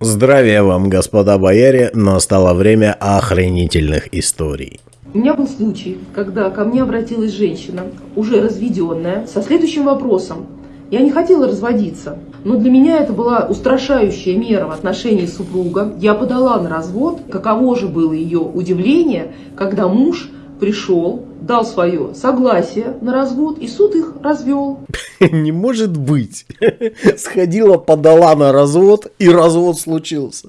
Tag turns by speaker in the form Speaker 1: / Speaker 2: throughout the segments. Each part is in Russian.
Speaker 1: Здравия вам, господа бояре, настало время охренительных историй.
Speaker 2: У меня был случай, когда ко мне обратилась женщина, уже разведенная, со следующим вопросом. Я не хотела разводиться, но для меня это была устрашающая мера в отношении супруга. Я подала на развод. Каково же было ее удивление, когда муж пришел, дал свое согласие на развод, и суд их развел.
Speaker 1: Не может быть. Сходила, подала на развод, и развод случился.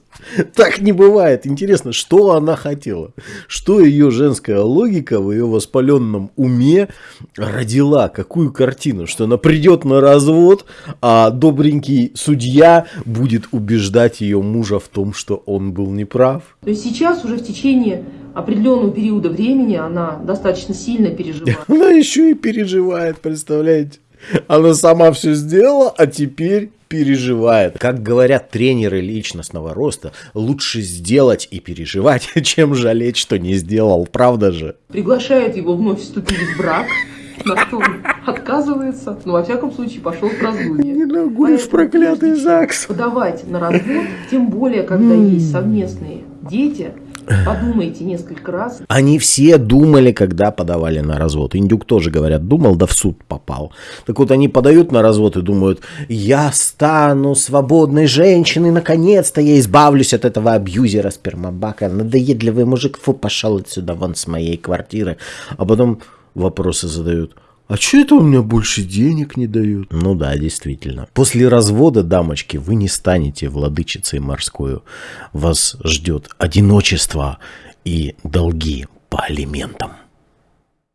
Speaker 1: Так не бывает. Интересно, что она хотела? Что ее женская логика в ее воспаленном уме родила? Какую картину? Что она придет на развод, а добренький судья будет убеждать ее мужа в том, что он был неправ?
Speaker 2: То есть сейчас уже в течение определенного периода времени она достаточно сильно переживает.
Speaker 1: Она еще и переживает, представляете? Она сама все сделала, а теперь переживает. Как говорят тренеры личностного роста, лучше сделать и переживать, чем жалеть, что не сделал. Правда же?
Speaker 2: Приглашает его вновь вступить в брак, на что он отказывается, но во всяком случае пошел в раздумье.
Speaker 1: Не в проклятый ЗАГС.
Speaker 2: Подавать на развод, тем более, когда есть совместные дети – Подумайте несколько раз.
Speaker 1: Они все думали, когда подавали на развод. Индюк тоже, говорят, думал, да в суд попал. Так вот, они подают на развод и думают, я стану свободной женщиной, наконец-то я избавлюсь от этого абьюзера спермобака. Надоедливый мужик, фу, пошел отсюда, вон с моей квартиры. А потом вопросы задают – а что это у меня больше денег не дают? Ну да, действительно. После развода, дамочки, вы не станете владычицей морской. Вас ждет одиночество и долги по алиментам.